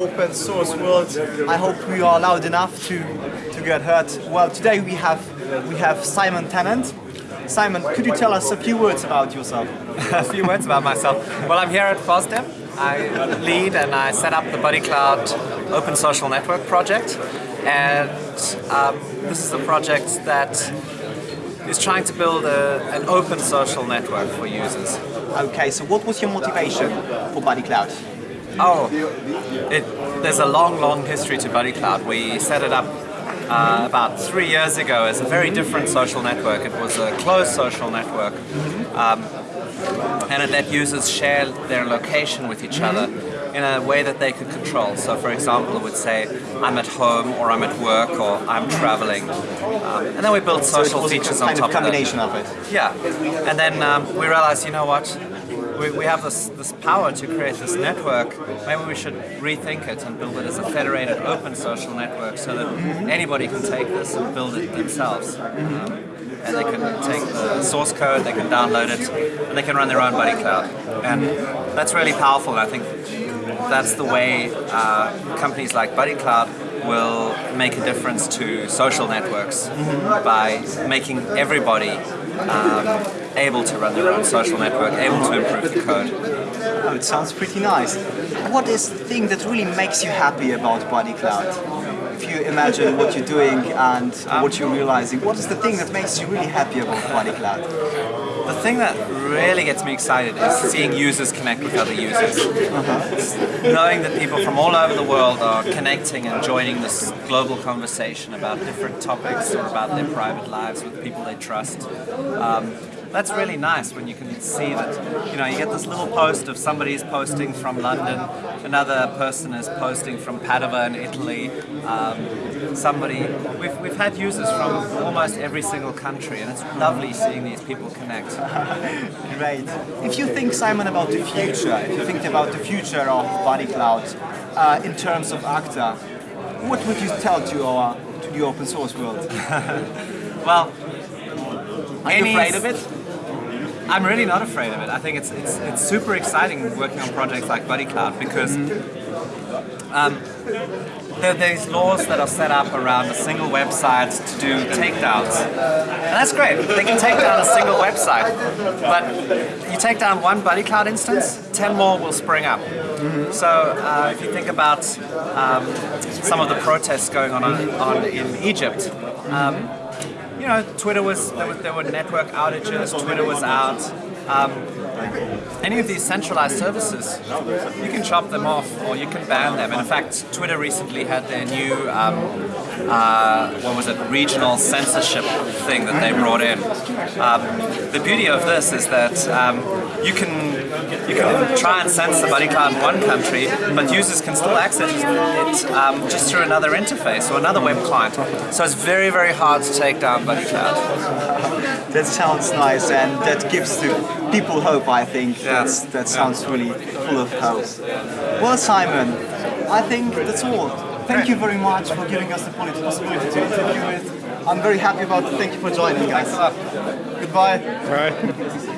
open source world. I hope we are loud enough to to get heard. Well, today we have we have Simon Tennant. Simon, could you tell us a few words about yourself? a few words about myself. Well, I'm here at FOSDEM. I lead and I set up the BuddyCloud Open Social Network project. And um, this is a project that is trying to build a, an open social network for users. Okay, so what was your motivation for BuddyCloud? Oh, it, there's a long, long history to BuddyCloud. We set it up uh, about three years ago as a very different social network. It was a closed social network. Um, and it let users share their location with each other in a way that they could control. So for example, it would say, I'm at home, or I'm at work, or I'm traveling. Um, and then we built social so features on top of it. combination of it. Yeah. And then um, we realized, you know what, we, we have this, this power to create this network, maybe we should rethink it and build it as a federated open social network so that anybody can take this and build it themselves. Um, and they can take the source code, they can download it, and they can run their own Buddy Cloud. And that's really powerful, and I think that's the way uh, companies like Buddy Cloud will make a difference to social networks mm -hmm. by making everybody um, able to run their own social network, able to improve the code. Oh, it sounds pretty nice. What is the thing that really makes you happy about Buddy Cloud? If you imagine what you're doing and um, what you're realizing, what is the thing that makes you really happy about Buddy Cloud? The thing that really gets me excited is seeing users connect with other users. Uh -huh. Knowing that people from all over the world are connecting and joining this global conversation about different topics or about their private lives with people they trust. Um, that's really nice when you can see that, you know, you get this little post of somebody's posting from London, another person is posting from Padova in Italy, um, somebody, we've, we've had users from almost every single country and it's lovely seeing these people connect. Great. If you think, Simon, about the future, if you think about the future of BuddyCloud uh, in terms of Acta, what would you tell to, our, to the open source world? well, are you afraid of it? I'm really not afraid of it. I think it's it's it's super exciting working on projects like Buddy BuddyCloud because um, there these laws that are set up around a single website to do takedowns. And that's great. They can take down a single website, but you take down one Buddy BuddyCloud instance, 10 more will spring up. So uh, if you think about um, some of the protests going on, on in Egypt, um, you know, Twitter was there, was, there were network outages, Twitter was out. Um, any of these centralized services, you can chop them off or you can ban them. And in fact, Twitter recently had their new, um, uh, what was it, regional censorship thing that they brought in. Um, the beauty of this is that um, you can you can try and censor BuddyCloud in one country, but users can still access it um, just through another interface or another web client. So it's very, very hard to take down BuddyCloud. that sounds nice and that gives the people hope, I think. Yeah. That's, that sounds really full of hope. Well, Simon, I think that's all. Thank you very much for giving us the possibility to interview it. I'm very happy about it. Thank you for joining, guys. Goodbye. Bye.